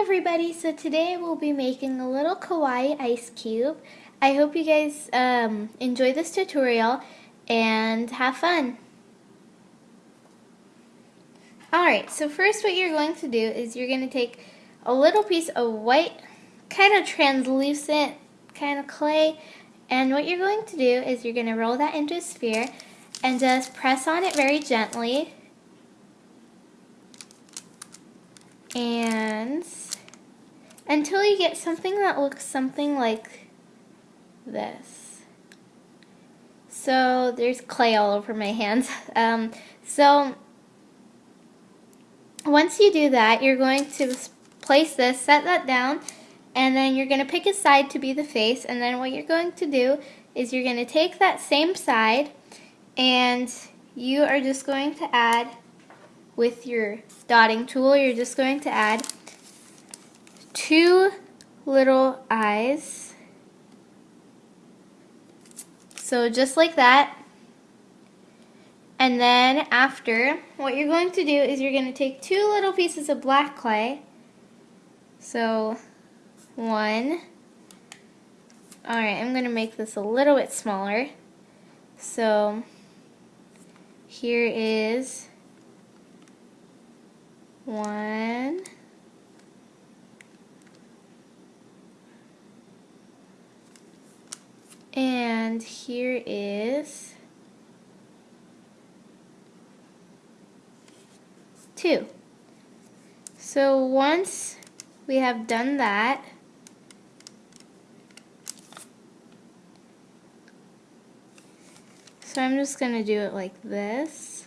Everybody, so today we'll be making a little kawaii ice cube. I hope you guys um, enjoy this tutorial and have fun. Alright, so first what you're going to do is you're going to take a little piece of white, kind of translucent kind of clay, and what you're going to do is you're going to roll that into a sphere and just press on it very gently and until you get something that looks something like this. So there's clay all over my hands. Um, so once you do that, you're going to place this, set that down, and then you're going to pick a side to be the face, and then what you're going to do is you're going to take that same side, and you are just going to add with your dotting tool, you're just going to add two little eyes. So just like that. And then after, what you're going to do is you're going to take two little pieces of black clay. So one. Alright, I'm going to make this a little bit smaller. So here is one. And here is two. So once we have done that, so I'm just going to do it like this.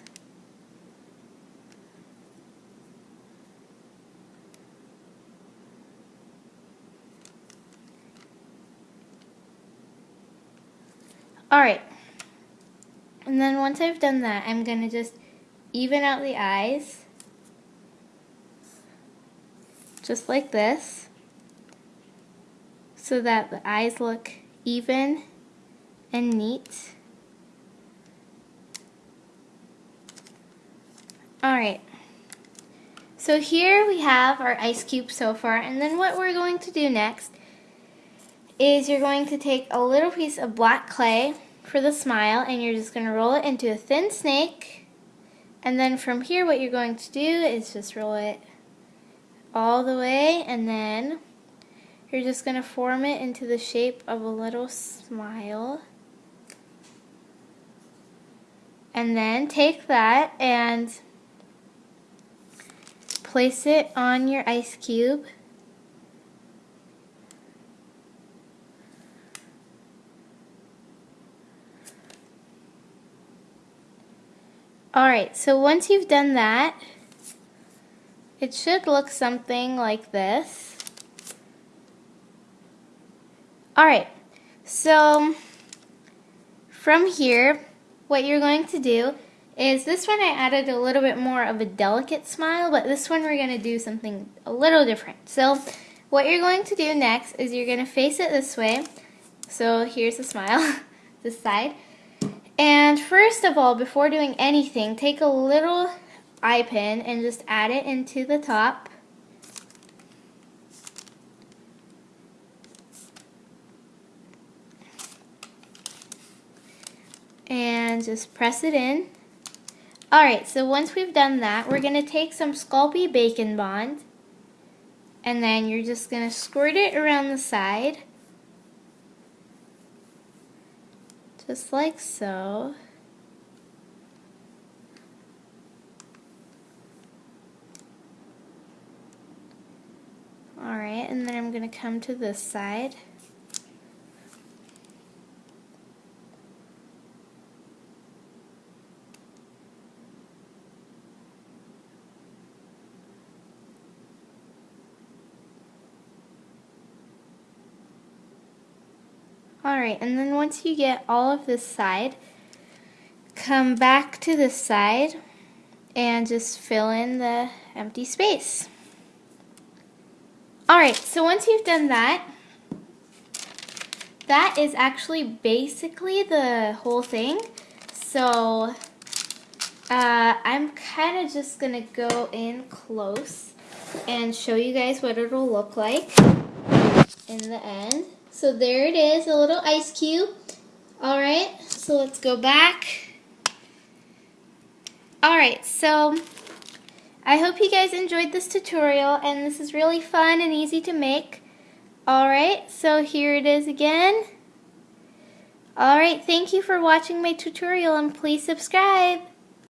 Alright. And then once I've done that, I'm going to just even out the eyes. Just like this. So that the eyes look even and neat. Alright. So here we have our ice cube so far, and then what we're going to do next is you're going to take a little piece of black clay for the smile and you're just going to roll it into a thin snake. And then from here what you're going to do is just roll it all the way and then you're just going to form it into the shape of a little smile. And then take that and place it on your ice cube Alright, so once you've done that, it should look something like this. Alright, so from here, what you're going to do is this one I added a little bit more of a delicate smile, but this one we're going to do something a little different. So what you're going to do next is you're going to face it this way. So here's the smile, this side. And first of all, before doing anything, take a little eye pin and just add it into the top. And just press it in. Alright, so once we've done that, we're going to take some Sculpey Bake and Bond. And then you're just going to squirt it around the side. Just like so. Alright, and then I'm going to come to this side. Alright, and then once you get all of this side, come back to this side and just fill in the empty space. Alright, so once you've done that, that is actually basically the whole thing. So uh, I'm kind of just going to go in close and show you guys what it'll look like in the end. So there it is, a little ice cube. Alright, so let's go back. Alright, so I hope you guys enjoyed this tutorial and this is really fun and easy to make. Alright, so here it is again. Alright, thank you for watching my tutorial and please subscribe.